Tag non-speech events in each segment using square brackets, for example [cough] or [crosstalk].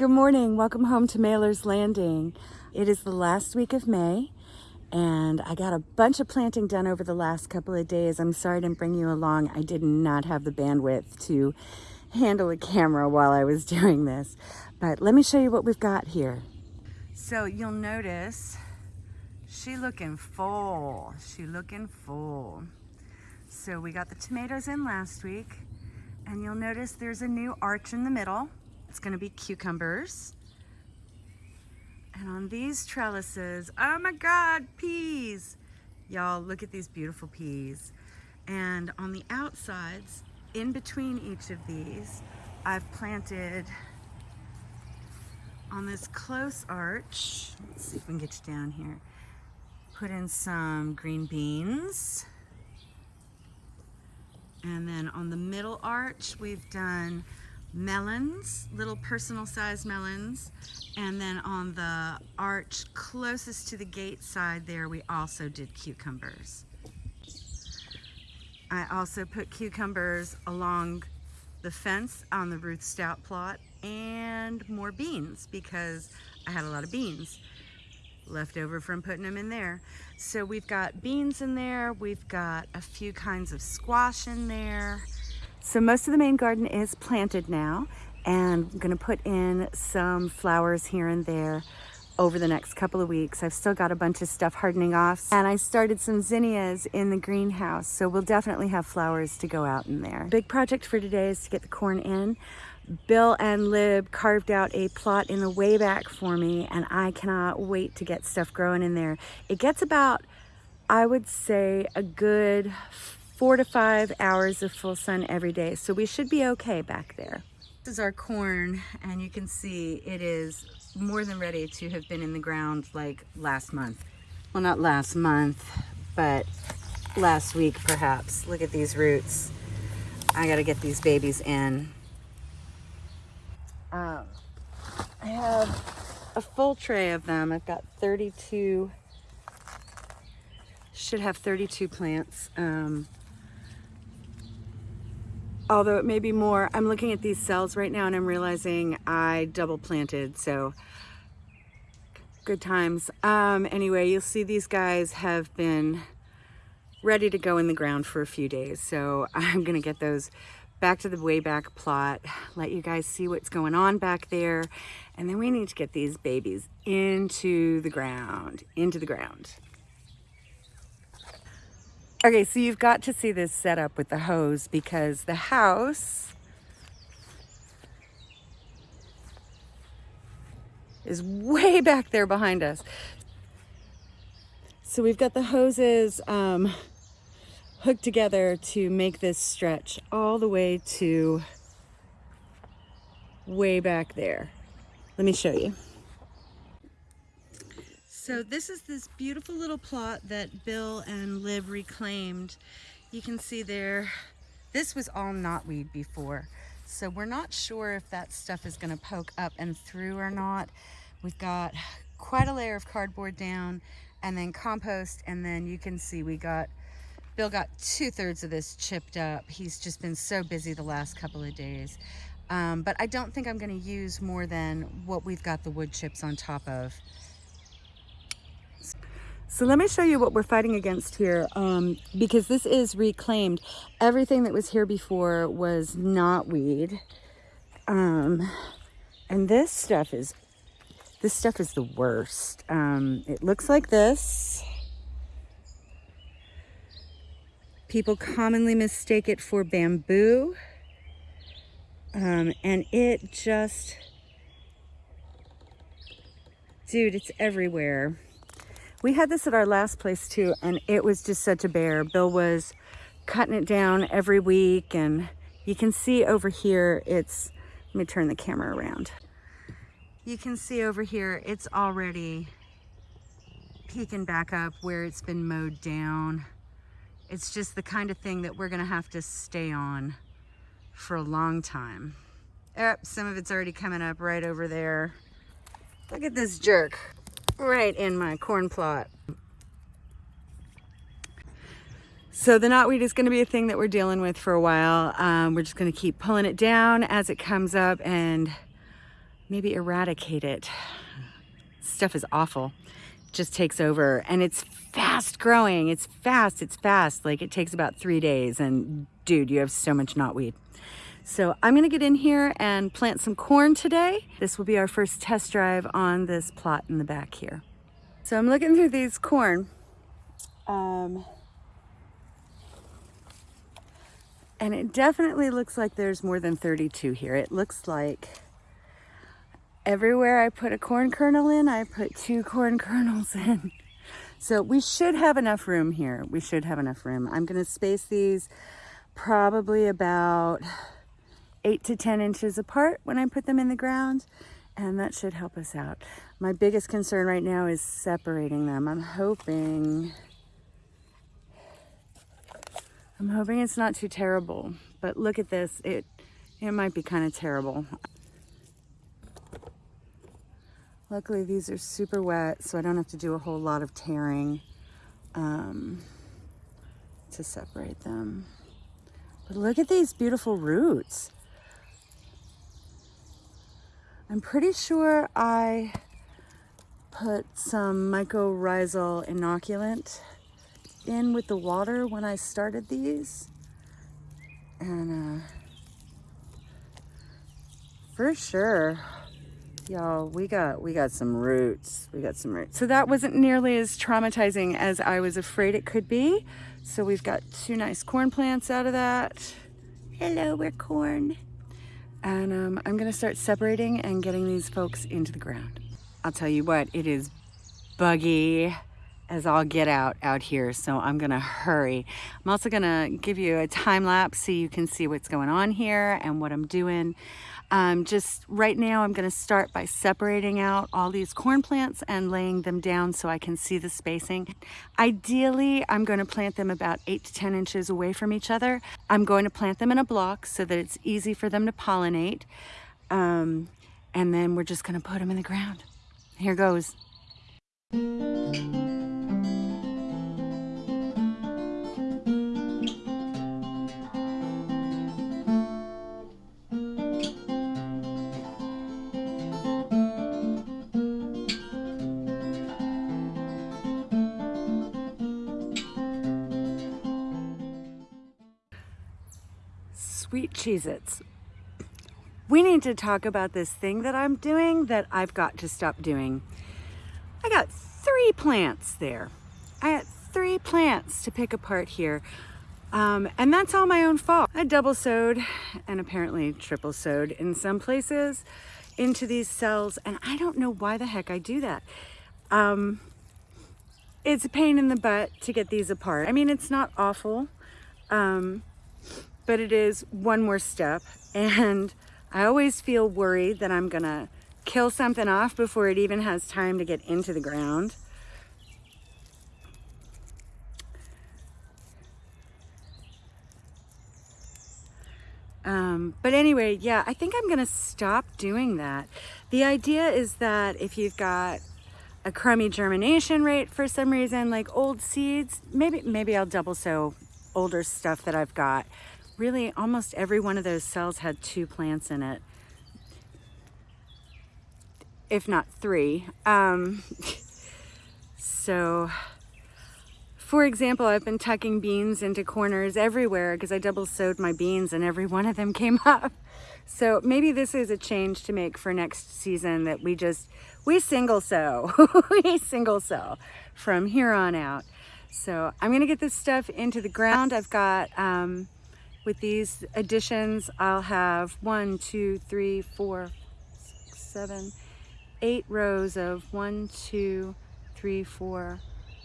Good morning. Welcome home to Mailer's Landing. It is the last week of May and I got a bunch of planting done over the last couple of days. I'm sorry didn't bring you along. I did not have the bandwidth to handle a camera while I was [laughs] doing this. But let me show you what we've got here. So you'll notice she looking full. She looking full. So we got the tomatoes in last week and you'll notice there's a new arch in the middle. It's gonna be cucumbers. And on these trellises, oh my God, peas. Y'all, look at these beautiful peas. And on the outsides, in between each of these, I've planted on this close arch, let's see if we can get you down here, put in some green beans. And then on the middle arch, we've done melons, little personal sized melons. And then on the arch closest to the gate side there, we also did cucumbers. I also put cucumbers along the fence on the Ruth Stout plot and more beans because I had a lot of beans left over from putting them in there. So we've got beans in there, we've got a few kinds of squash in there, so most of the main garden is planted now and I'm gonna put in some flowers here and there over the next couple of weeks. I've still got a bunch of stuff hardening off and I started some zinnias in the greenhouse. So we'll definitely have flowers to go out in there. Big project for today is to get the corn in. Bill and Lib carved out a plot in the way back for me and I cannot wait to get stuff growing in there. It gets about, I would say a good four to five hours of full sun every day. So we should be okay back there. This is our corn and you can see it is more than ready to have been in the ground like last month. Well, not last month, but last week perhaps. Look at these roots. I gotta get these babies in. Um, I have a full tray of them. I've got 32, should have 32 plants. Um, although it may be more. I'm looking at these cells right now and I'm realizing I double planted, so good times. Um, anyway, you'll see these guys have been ready to go in the ground for a few days. So [laughs] I'm gonna get those back to the way back plot, let you guys see what's going on back there. And then we need to get these babies into the ground, into the ground. Okay, so you've got to see this setup with the hose because the house is way back there behind us. So we've got the hoses um, hooked together to make this stretch all the way to way back there. Let me show you. So this is this beautiful little plot that Bill and Liv reclaimed. You can see there, this was all knotweed before. So we're not sure if that stuff is gonna poke up and through or not. We've got quite a layer of cardboard down and then compost and then you can see we got Bill got two thirds of this chipped up. He's just been so busy the last couple of days. Um, but I don't think I'm gonna use more than what we've got the wood chips on top of. So let me show you what we're fighting against here um, because this is reclaimed. Everything that was here before was knotweed. Um, and this stuff is, this stuff is the worst. Um, it looks like this. People commonly mistake it for bamboo. Um, and it just, dude, it's everywhere. We had this at our last place too, and it was just such a bear. Bill was cutting it down every week, and you can see over here, it's, let me turn the camera around. You can see over here, it's already peeking back up where it's been mowed down. It's just the kind of thing that we're gonna have to stay on for a long time. Oh, some of it's already coming up right over there. Look at this jerk right in my corn plot. So the knotweed is going to be a thing that we're dealing with for a while. Um, we're just going to keep pulling it down as it comes up and maybe eradicate it. Stuff is awful. just takes over and it's fast growing. It's fast, it's fast. Like it takes about three days and dude, you have so much knotweed. So I'm gonna get in here and plant some corn today. This will be our first test drive on this plot in the back here. So I'm looking through these corn. Um, and it definitely looks like there's more than 32 here. It looks like everywhere I put a corn kernel in, I put two corn [laughs] kernels in. So we should have enough room here. We should have enough room. I'm gonna space these probably about eight to 10 inches apart when I put them in the ground and that should help us out. My biggest concern right now is separating them. I'm hoping, I'm hoping it's not too terrible, but look at this. It, it might be kind of terrible. Luckily these are super wet, so I don't have to do a whole lot of tearing um, to separate them. But look at these beautiful roots. I'm pretty sure I put some mycorrhizal inoculant in with the water when I started these. And uh, for sure, y'all, we got, we got some roots. We got some roots. So that wasn't nearly as traumatizing as I was afraid it could be. So we've got two nice corn plants out of that. Hello, we're corn. And um, I'm gonna start separating and getting these folks into the ground. I'll tell you what, it is buggy as I'll get out out here. So I'm gonna hurry. I'm also gonna give you a time lapse so you can see what's going on here and what I'm doing. Um, just right now I'm gonna start by separating out all these corn plants and laying them down so I can see the spacing. Ideally, I'm gonna plant them about eight to 10 inches away from each other. I'm going to plant them in a block so that it's easy for them to pollinate. Um, and then we're just gonna put them in the ground. Here goes. Sweet Cheez-Its. We need to talk about this thing that I'm doing that I've got to stop doing. I got three plants there. I got three plants to pick apart here. Um, and that's all my own fault. I double sowed and apparently triple sowed in some places into these cells and I don't know why the heck I do that. Um, it's a pain in the butt to get these apart. I mean, it's not awful. Um, but it is one more step. And I always feel worried that I'm gonna kill something off before it even has time to get into the ground. Um, but anyway, yeah, I think I'm gonna stop doing that. The idea is that if you've got a crummy germination rate for some reason, like old seeds, maybe maybe I'll double sow older stuff that I've got really almost every one of those cells had two plants in it. If not three. Um, [laughs] so for example I've been tucking beans into corners everywhere because I double sowed my beans and every one of them [laughs] came up. So maybe this is a change to make for next season that we just we single sow. [laughs] We single sow from here on out. So I'm gonna get this stuff into the ground. I've got um, with these additions, I'll have one, two, three, four, six, seven, eight rows of one, two, three, four,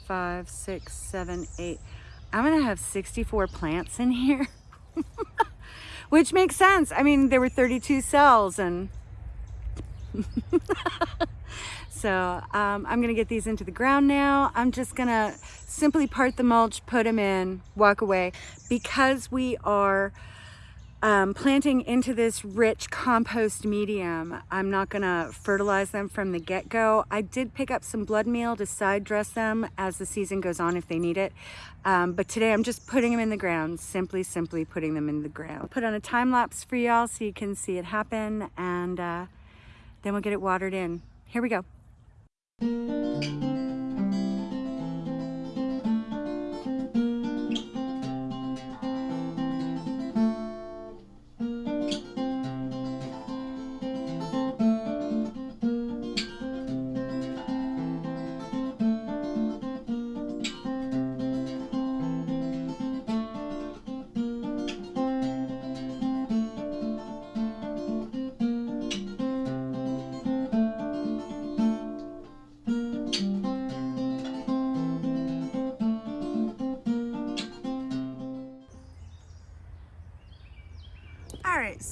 five, six, seven, eight. I'm gonna have 64 plants in here, [laughs] which makes sense. I mean, there were 32 cells and [laughs] so um, I'm gonna get these into the ground now. I'm just gonna simply part the mulch, put them in, walk away. Because we are um, planting into this rich compost medium, I'm not gonna fertilize them from the get-go. I did pick up some blood meal to side dress them as the season goes on if they need it. Um, but today I'm just putting them in the ground, simply, simply putting them in the ground. Put on a time lapse for y'all so you can see it happen and uh, then we'll get it watered in. Here we go. All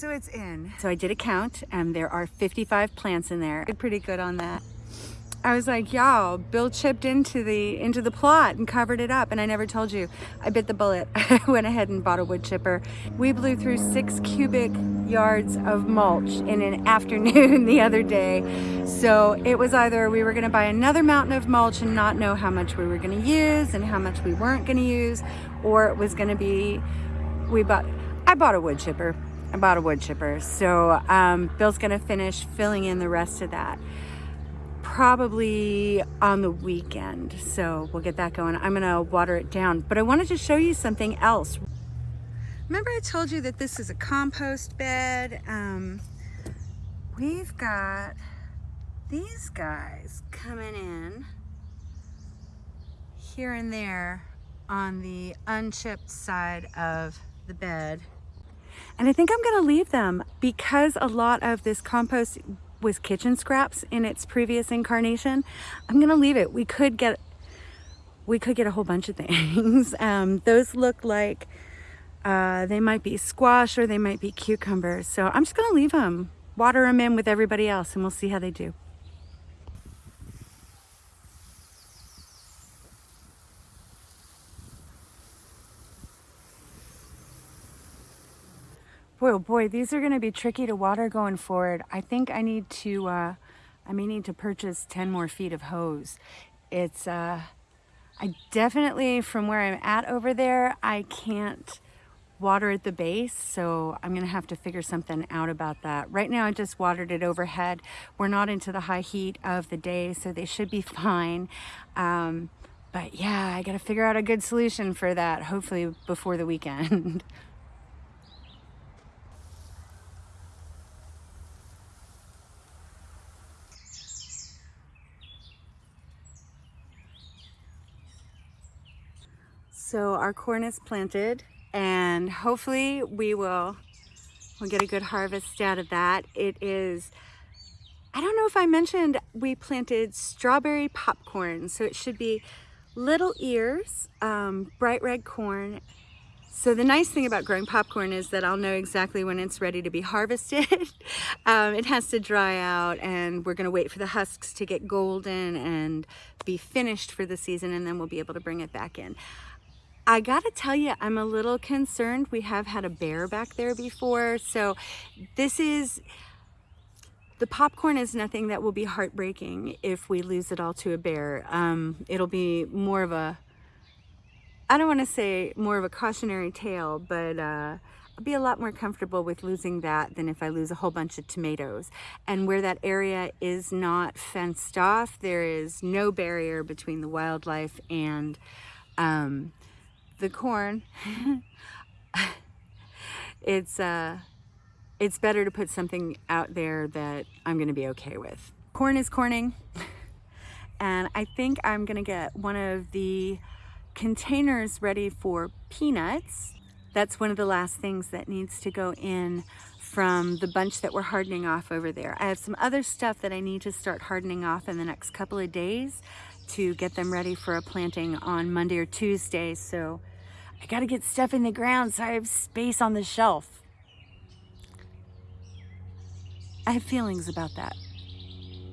so it's in. So I did a count and there are 55 plants in there. Did pretty good on that. I was like, y'all, Bill chipped into the into the plot and covered it up and I never told you. I bit the bullet. [laughs] I went ahead and bought a wood chipper. We blew through six cubic yards of mulch in an [laughs] afternoon the other day. So it was either we were gonna buy another mountain of mulch and not know how much we were gonna use and how much we weren't gonna use, or it was gonna be, we bought, I bought a wood chipper I bought a wood chipper. So um, Bill's gonna finish filling in the rest of that probably on the weekend. So we'll get that going. I'm gonna water it down, but I wanted to show you something else. Remember I told you that this is a compost bed? Um, we've got these guys coming in here and there on the unchipped side of the bed and I think I'm gonna leave them because a lot of this compost was kitchen scraps in its previous incarnation. I'm gonna leave it. We could get we could get a whole bunch of [laughs] things. Um, those look like uh, they might be squash or they might be cucumbers. So I'm just gonna leave them, water them in with everybody else and we'll see how they do. Oh boy, these are going to be tricky to water going forward. I think I need to, uh, I may need to purchase 10 more feet of hose. It's, uh, I definitely, from where I'm at over there, I can't water at the base, so I'm gonna have to figure something out about that. Right now I just watered it overhead. We're not into the high heat of the day, so they should be [laughs] fine. Um, but yeah, I gotta figure out a good solution for that, hopefully before the weekend. [laughs] So our corn is planted and hopefully we will we'll get a good harvest out of that. It is, I don't know if I mentioned, we planted strawberry popcorn. So it should be little ears, um, bright red corn. So the nice thing about growing popcorn is that I'll know exactly when it's ready to be harvested. [laughs] um, it has to dry out and we're gonna wait for the husks to get golden and be finished for the season and then we'll be able to bring it back in. I gotta tell you, I'm a little concerned. We have had a bear back there before. So this is, the popcorn is nothing that will be heartbreaking if we lose it all to a bear. Um, it'll be more of a, I don't wanna say more of a cautionary tale, but uh, I'll be a lot more comfortable with losing that than if I lose a whole bunch of tomatoes. And where that area is not fenced off, there is no barrier between the wildlife and um, the corn, it's, uh, it's better to put something out there that I'm gonna be okay with. Corn is corning, and I think I'm gonna get one of the containers ready for peanuts. That's one of the last things that needs to go in from the bunch that we're hardening off over there. I have some other stuff that I need to start hardening off in the next couple of days to get them ready for a planting on Monday or Tuesday. So I gotta get stuff in the ground so I have space on the shelf. I have feelings about that.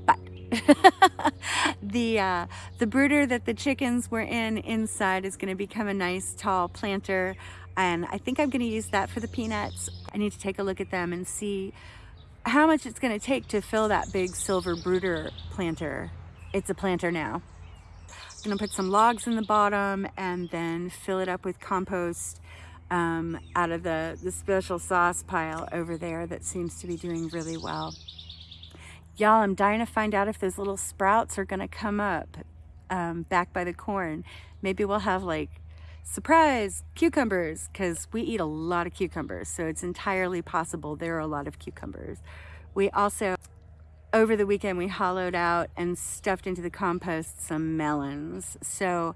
But [laughs] the, uh, the brooder that the chickens were in inside is gonna become a nice tall planter and I think I'm gonna use that for the peanuts. I need to take a look at them and see how much it's gonna take to fill that big silver brooder planter. It's a planter now gonna put some logs in the bottom and then fill it up with compost um, out of the, the special sauce pile over there that seems to be doing really well. Y'all, I'm dying to find out if those little sprouts are gonna come up um, back by the corn. Maybe we'll have like surprise cucumbers because we eat a lot of cucumbers so it's entirely possible there are a lot of cucumbers we also over the weekend we hollowed out and stuffed into the compost some melons. So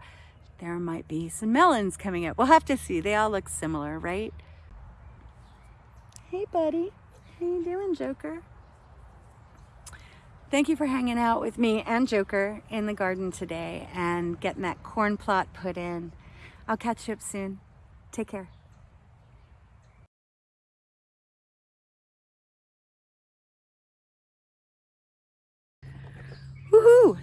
there might be some melons coming up. We'll have to see. They all look similar right? Hey buddy. How you doing joker? Thank you for hanging out with me and joker in the garden today and getting that corn plot put in. I'll catch you up soon. Take care. Woohoo!